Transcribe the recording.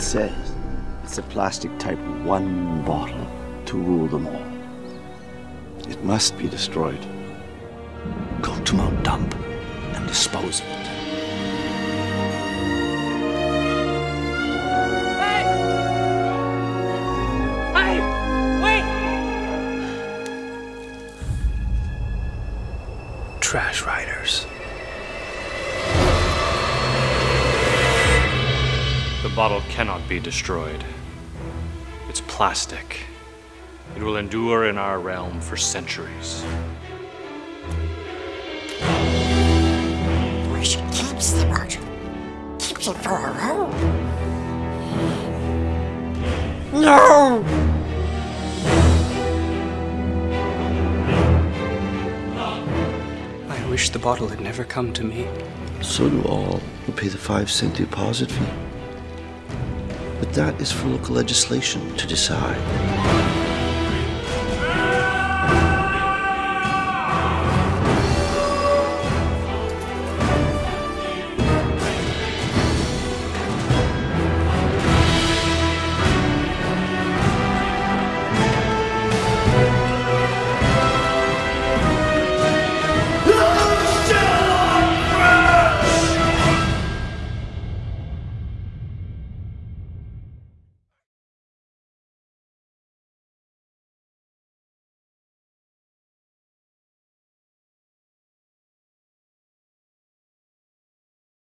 says it's a plastic type one bottle to rule them all. It must be destroyed. Go to Mount Dump and dispose of it. Hey! Wait! Trash riders. Bottle cannot be destroyed. It's plastic. It will endure in our realm for centuries. Where she keeps the bottle. Keeps it for her own. No! I wish the bottle had never come to me. So do all who pay the five cent deposit fee. But that is for local legislation to decide.